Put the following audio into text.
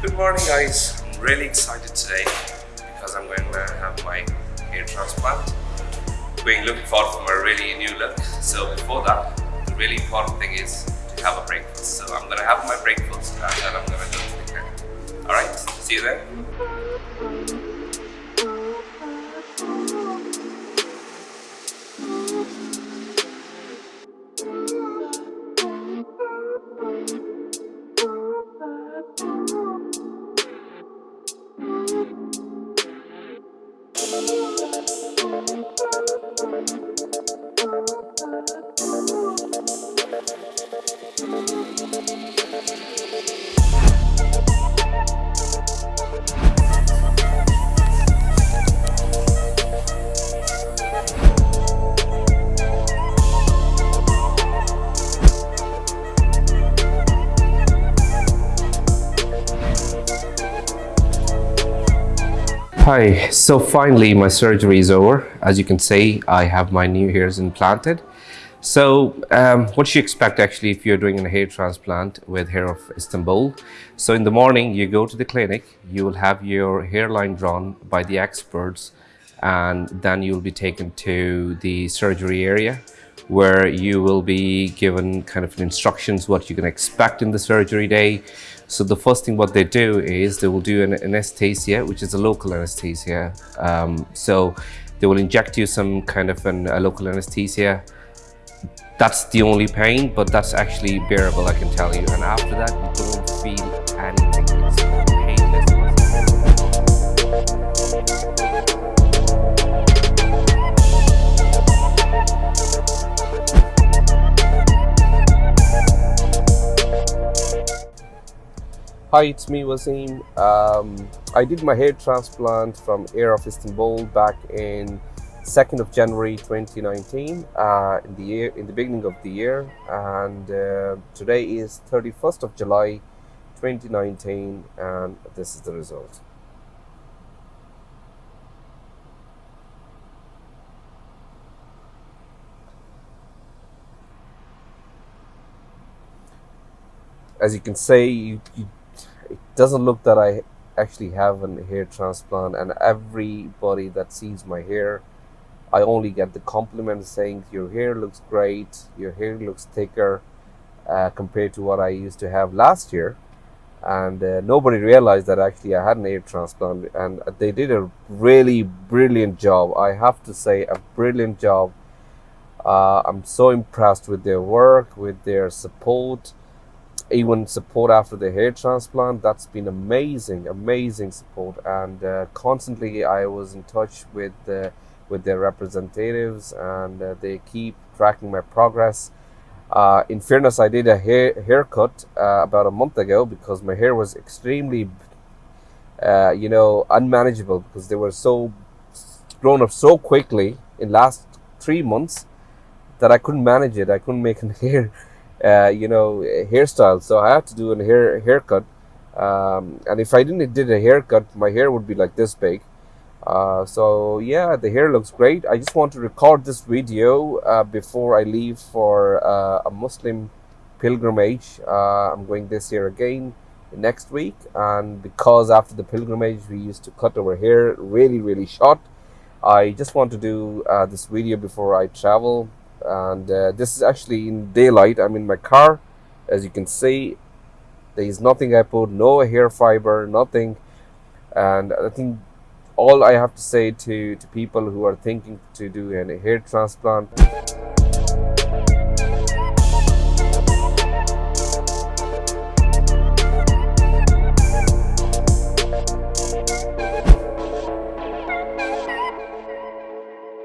Good morning guys, I'm really excited today because I'm going to have my hair transplant. Being looking forward for a really new look. So before that, the really important thing is to have a breakfast. So I'm going to have my breakfast and then I'm going to go to the clinic. Alright, see you then. Hi, so finally my surgery is over. As you can see, I have my new hairs implanted. So um, what you expect actually if you're doing a hair transplant with Hair of Istanbul. So in the morning you go to the clinic, you will have your hairline drawn by the experts and then you'll be taken to the surgery area where you will be given kind of instructions what you can expect in the surgery day. So the first thing what they do is they will do an anesthesia, which is a local anesthesia. Um, so they will inject you some kind of an, a local anesthesia. That's the only pain, but that's actually bearable, I can tell you. And after that, you don't feel anything. Hi, it's me Wasim. Um, I did my hair transplant from Hair of Istanbul back in 2nd of January 2019 uh, in the year in the beginning of the year and uh, today is 31st of July 2019 and this is the result. As you can see, you, you doesn't look that I actually have a hair transplant and everybody that sees my hair I only get the compliment saying your hair looks great. Your hair looks thicker uh, compared to what I used to have last year. And uh, nobody realized that actually I had an hair transplant and they did a really brilliant job. I have to say a brilliant job. Uh, I'm so impressed with their work with their support even support after the hair transplant. That's been amazing amazing support. And uh, constantly i was in touch with the with their representatives and uh, they keep tracking my progress. Uh, in fairness i did a hair haircut uh, about a month ago because my hair was extremely uh, you know unmanageable because they were so grown up so quickly in last three months that i couldn't manage it. I couldn't make a hair uh, you know hairstyle. So i had to do a hair haircut. Um, and if i didn't did a haircut my hair would be like this big. Uh, so yeah the hair looks great. I just want to record this video uh, before i leave for uh, a muslim pilgrimage. Uh, i'm going this year again next week. And because after the pilgrimage we used to cut our hair really really short. I just want to do uh, this video before i travel and uh, this is actually in daylight. I'm in my car. As you can see there is nothing I put no hair fiber nothing. And I think all I have to say to to people who are thinking to do a hair transplant